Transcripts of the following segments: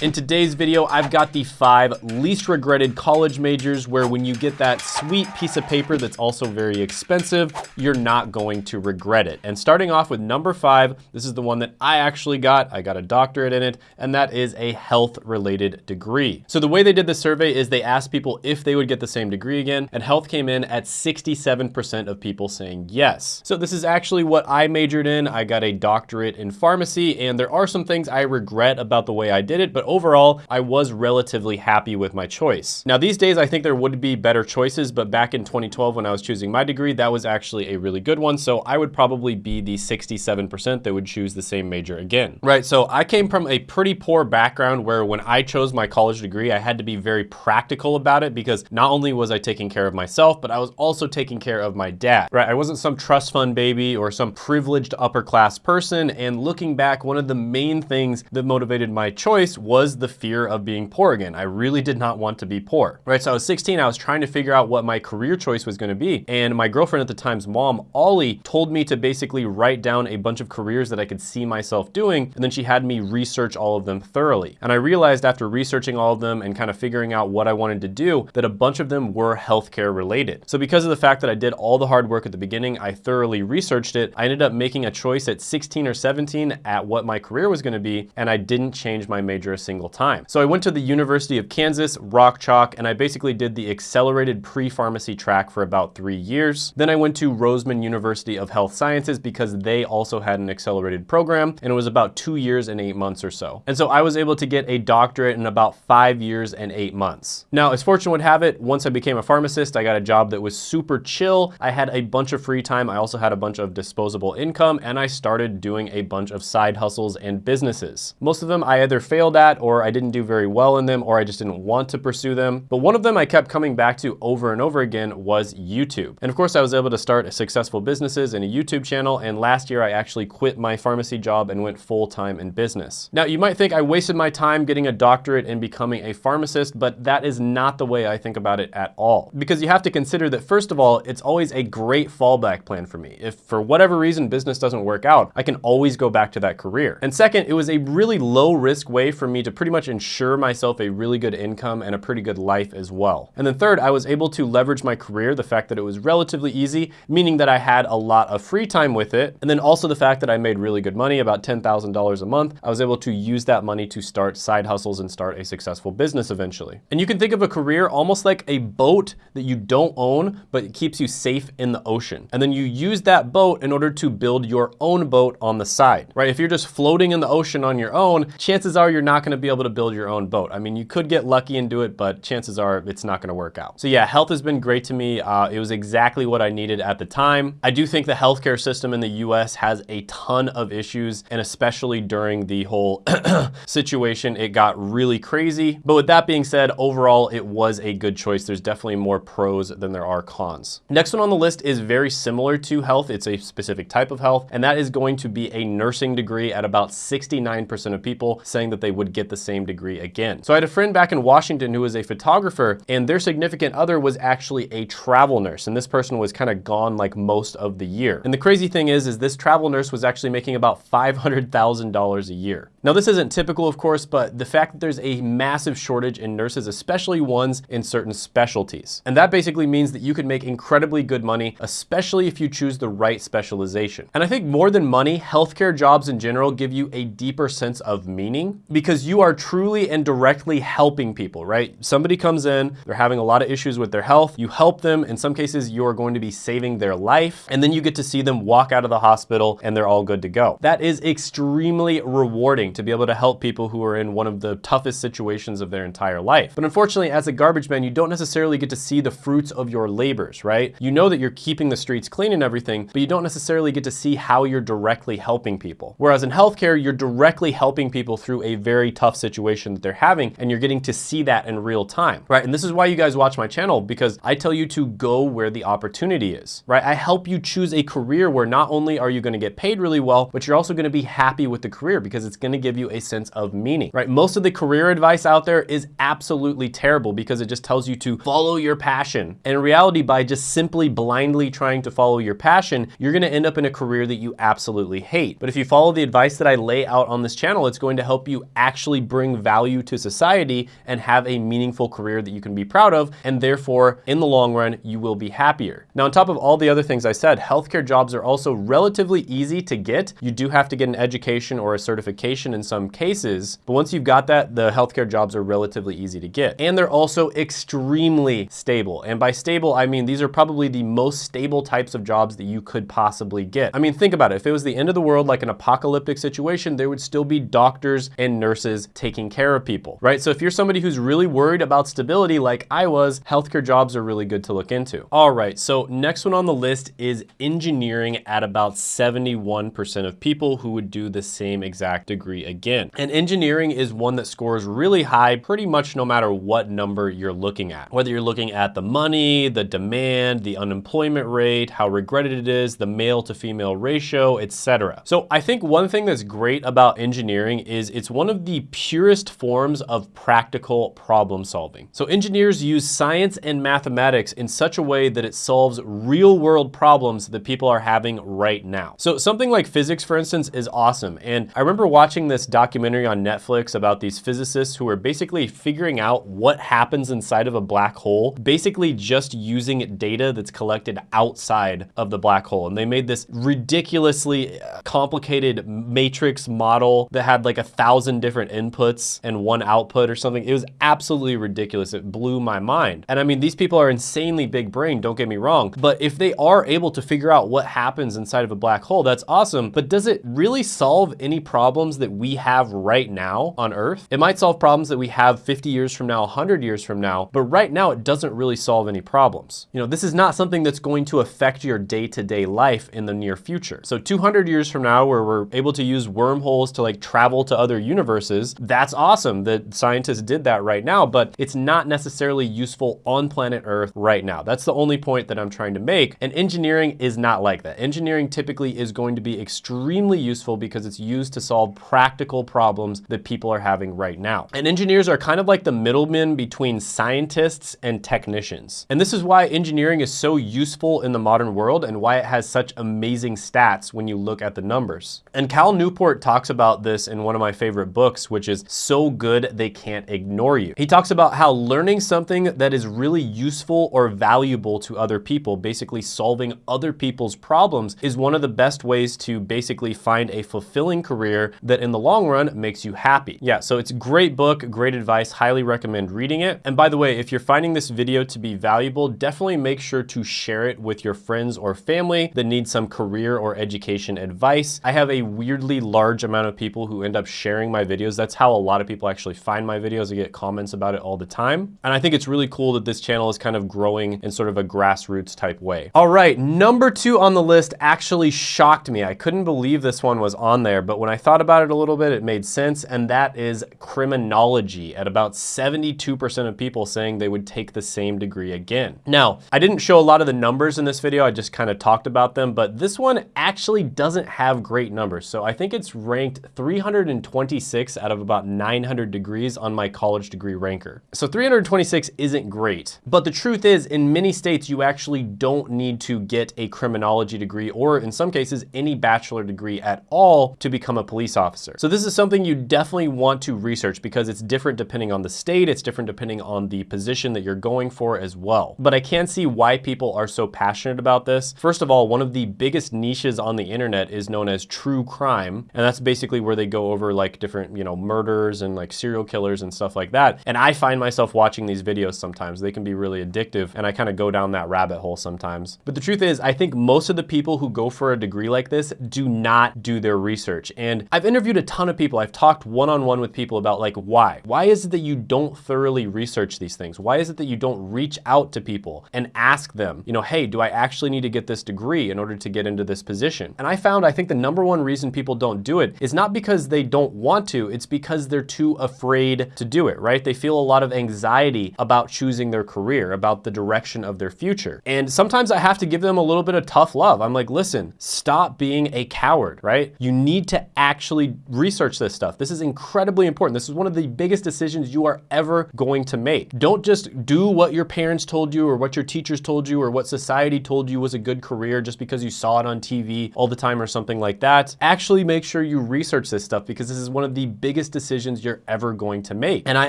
In today's video, I've got the five least regretted college majors where when you get that sweet piece of paper that's also very expensive, you're not going to regret it. And starting off with number five, this is the one that I actually got. I got a doctorate in it, and that is a health related degree. So the way they did the survey is they asked people if they would get the same degree again, and health came in at 67% of people saying yes. So this is actually what I majored in. I got a doctorate in pharmacy, and there are some things I regret about the way I did it, but overall, I was relatively happy with my choice. Now these days, I think there would be better choices, but back in 2012 when I was choosing my degree, that was actually a really good one. So I would probably be the 67% that would choose the same major again. Right, so I came from a pretty poor background where when I chose my college degree, I had to be very practical about it because not only was I taking care of myself, but I was also taking care of my dad, right? I wasn't some trust fund baby or some privileged upper class person. And looking back, one of the main things that motivated my choice was was the fear of being poor again. I really did not want to be poor, right? So I was 16, I was trying to figure out what my career choice was gonna be. And my girlfriend at the time's mom, Ollie, told me to basically write down a bunch of careers that I could see myself doing. And then she had me research all of them thoroughly. And I realized after researching all of them and kind of figuring out what I wanted to do, that a bunch of them were healthcare related. So because of the fact that I did all the hard work at the beginning, I thoroughly researched it. I ended up making a choice at 16 or 17 at what my career was gonna be, and I didn't change my major single time. So I went to the University of Kansas, Rock Chalk, and I basically did the accelerated pre-pharmacy track for about three years. Then I went to Roseman University of Health Sciences because they also had an accelerated program, and it was about two years and eight months or so. And so I was able to get a doctorate in about five years and eight months. Now, as fortune would have it, once I became a pharmacist, I got a job that was super chill. I had a bunch of free time. I also had a bunch of disposable income, and I started doing a bunch of side hustles and businesses. Most of them I either failed at or I didn't do very well in them or I just didn't want to pursue them. But one of them I kept coming back to over and over again was YouTube. And of course I was able to start a successful businesses and a YouTube channel. And last year I actually quit my pharmacy job and went full time in business. Now you might think I wasted my time getting a doctorate and becoming a pharmacist, but that is not the way I think about it at all. Because you have to consider that first of all, it's always a great fallback plan for me. If for whatever reason business doesn't work out, I can always go back to that career. And second, it was a really low risk way for me to pretty much ensure myself a really good income and a pretty good life as well. And then third, I was able to leverage my career, the fact that it was relatively easy, meaning that I had a lot of free time with it. And then also the fact that I made really good money, about $10,000 a month. I was able to use that money to start side hustles and start a successful business eventually. And you can think of a career almost like a boat that you don't own, but it keeps you safe in the ocean. And then you use that boat in order to build your own boat on the side, right? If you're just floating in the ocean on your own, chances are you're not gonna be able to build your own boat. I mean, you could get lucky and do it, but chances are it's not gonna work out. So yeah, health has been great to me. Uh, it was exactly what I needed at the time. I do think the healthcare system in the US has a ton of issues, and especially during the whole situation, it got really crazy. But with that being said, overall, it was a good choice. There's definitely more pros than there are cons. Next one on the list is very similar to health. It's a specific type of health, and that is going to be a nursing degree at about 69% of people saying that they would get the same degree again. So I had a friend back in Washington who was a photographer and their significant other was actually a travel nurse. And this person was kind of gone like most of the year. And the crazy thing is, is this travel nurse was actually making about $500,000 a year. Now this isn't typical of course, but the fact that there's a massive shortage in nurses, especially ones in certain specialties. And that basically means that you could make incredibly good money, especially if you choose the right specialization. And I think more than money, healthcare jobs in general give you a deeper sense of meaning because you are truly and directly helping people, right? Somebody comes in, they're having a lot of issues with their health, you help them. In some cases, you are going to be saving their life, and then you get to see them walk out of the hospital and they're all good to go. That is extremely rewarding to be able to help people who are in one of the toughest situations of their entire life. But unfortunately, as a garbage man, you don't necessarily get to see the fruits of your labors, right? You know that you're keeping the streets clean and everything, but you don't necessarily get to see how you're directly helping people. Whereas in healthcare, you're directly helping people through a very tough situation that they're having, and you're getting to see that in real time, right? And this is why you guys watch my channel, because I tell you to go where the opportunity is, right? I help you choose a career where not only are you gonna get paid really well, but you're also gonna be happy with the career because it's gonna gonna give you a sense of meaning, right? Most of the career advice out there is absolutely terrible because it just tells you to follow your passion. And in reality, by just simply blindly trying to follow your passion, you're gonna end up in a career that you absolutely hate. But if you follow the advice that I lay out on this channel, it's going to help you actually bring value to society and have a meaningful career that you can be proud of. And therefore, in the long run, you will be happier. Now, on top of all the other things I said, healthcare jobs are also relatively easy to get. You do have to get an education or a certification in some cases, but once you've got that, the healthcare jobs are relatively easy to get. And they're also extremely stable. And by stable, I mean these are probably the most stable types of jobs that you could possibly get. I mean, think about it. If it was the end of the world, like an apocalyptic situation, there would still be doctors and nurses taking care of people, right? So if you're somebody who's really worried about stability like I was, healthcare jobs are really good to look into. All right, so next one on the list is engineering at about 71% of people who would do the same exact degree again. And engineering is one that scores really high pretty much no matter what number you're looking at. Whether you're looking at the money, the demand, the unemployment rate, how regretted it is, the male to female ratio, etc. So I think one thing that's great about engineering is it's one of the purest forms of practical problem solving. So engineers use science and mathematics in such a way that it solves real world problems that people are having right now. So something like physics, for instance, is awesome. And I remember watching this documentary on Netflix about these physicists who are basically figuring out what happens inside of a black hole, basically just using data that's collected outside of the black hole. And they made this ridiculously uh, complicated matrix model that had like a thousand different inputs and one output or something. It was absolutely ridiculous. It blew my mind. And I mean, these people are insanely big brain, don't get me wrong, but if they are able to figure out what happens inside of a black hole, that's awesome. But does it really solve any problems that we have right now on Earth? It might solve problems that we have 50 years from now, 100 years from now, but right now it doesn't really solve any problems. You know, this is not something that's going to affect your day-to-day -day life in the near future. So 200 years from now, where we're able to use wormholes to like travel to other universes, that's awesome that scientists did that right now, but it's not necessarily useful on planet Earth right now. That's the only point that I'm trying to make. And engineering is not like that. Engineering typically is going to be extremely useful because it's used to solve practical problems that people are having right now. And engineers are kind of like the middlemen between scientists and technicians. And this is why engineering is so useful in the modern world and why it has such amazing stats when you look at the numbers. And Cal Newport talks about this in one of my favorite books, which is So Good They Can't Ignore You. He talks about how learning something that is really useful or valuable to other people, basically solving other people's problems, is one of the best ways to basically find a fulfilling career that in the long run makes you happy. Yeah, so it's a great book, great advice, highly recommend reading it. And by the way, if you're finding this video to be valuable, definitely make sure to share it with your friends or family that need some career or education advice. I have a weirdly large amount of people who end up sharing my videos. That's how a lot of people actually find my videos. I get comments about it all the time. And I think it's really cool that this channel is kind of growing in sort of a grassroots type way. All right, number two on the list actually shocked me. I couldn't believe this one was on there, but when I thought about it a little bit, it made sense, and that is criminology at about 72% of people saying they would take the same degree again. Now, I didn't show a lot of the numbers in this video, I just kind of talked about them, but this one actually doesn't have great numbers. So I think it's ranked 326 out of about 900 degrees on my college degree ranker. So 326 isn't great, but the truth is in many states, you actually don't need to get a criminology degree or in some cases, any bachelor degree at all to become a police officer. So this is something you definitely want to research because it's different depending on the state, it's different depending on the position that you're going for as well. But I can see why people are so passionate about this. First of all, one of the biggest niches on the internet is known as true crime. And that's basically where they go over like different, you know, murders and like serial killers and stuff like that. And I find myself watching these videos sometimes. They can be really addictive and I kind of go down that rabbit hole sometimes. But the truth is, I think most of the people who go for a degree like this do not do their research. And I've interviewed a ton of people. I've talked one-on-one -on -one with people about like why. Why is it that you don't thoroughly research these things? Why is it that you don't reach out to people and ask them, you know, hey, do I actually need to get this degree in order to get into this position? And I found, I think the number one reason people don't do it is not because they don't want to, it's because they're too afraid to do it, right? They feel a lot of anxiety about choosing their career, about the direction of their future. And sometimes I have to give them a little bit of tough love. I'm like, listen, stop being a coward, right? You need to actually research this stuff. This is incredibly important. This is one of the biggest decisions you are ever going to make. Don't just do what your parents told you or what your teachers told you or what society told you was a good career just because you saw it on TV all the time or something like that. Actually make sure you research this stuff because this is one of the biggest decisions you're ever going to make. And I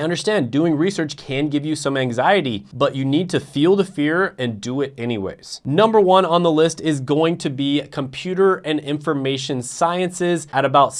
understand doing research can give you some anxiety, but you need to feel the fear and do it anyways. Number one on the list is going to be computer and information sciences at about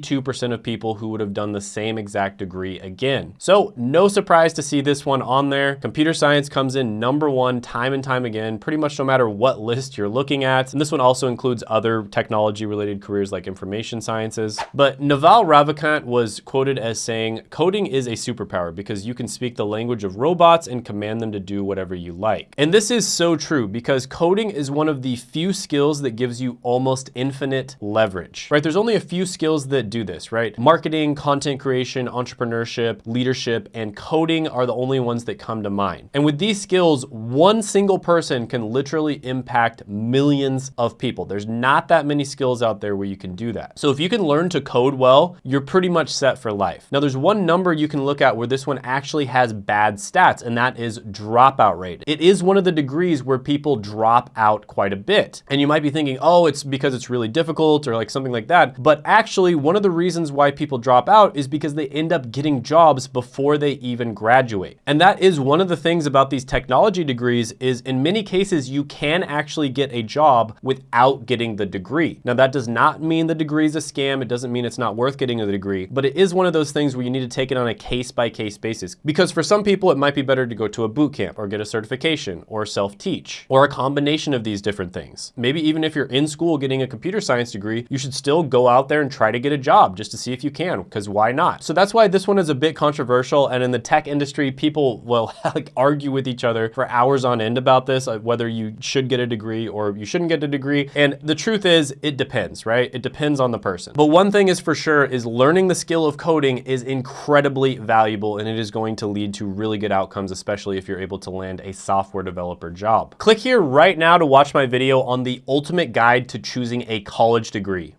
72% of people who would have done the same exact degree again. So no surprise to see this one on there. Computer science comes in number one time and time again, pretty much no matter what list you're looking at. And this one also includes other technology related careers like information sciences. But Naval Ravikant was quoted as saying, coding is a superpower because you can speak the language of robots and command them to do whatever you like. And this is so true because coding is one of the few skills that gives you almost infinite leverage, right? There's only a few skills that do this, right? Marketing, content creation, entrepreneurship, leadership, and coding are the only ones that come to mind. And with these skills, one single person can literally impact millions of people. There's not that many skills out there where you can do that. So if you can learn to code well, you're pretty much set for life. Now there's one number you can look at where this one actually has bad stats, and that is dropout rate. It is one of the degrees where people drop out quite a bit. And you might be thinking, oh, it's because it's really difficult or like something like that. But actually, one of the reasons why people drop out is because they end up getting jobs before they even graduate. And that is one of the things about these technology degrees is in many cases, you can actually get a job without getting the degree. Now that does not mean the degree is a scam. It doesn't mean it's not worth getting a degree, but it is one of those things where you need to take it on a case by case basis. Because for some people, it might be better to go to a boot camp or get a certification or self-teach or a combination of these different things. Maybe even if you're in school getting a computer science degree, you should still go out there and try to get a job just to see if you can, because why not? So that's why this one is a bit controversial. And in the tech industry, people will like argue with each other for hours on end about this, uh, whether you should get a degree or you shouldn't get a degree. And the truth is it depends, right? It depends on the person. But one thing is for sure is learning the skill of coding is incredibly valuable and it is going to lead to really good outcomes, especially if you're able to land a software developer job. Click here right now to watch my video on the ultimate guide to choosing a college degree.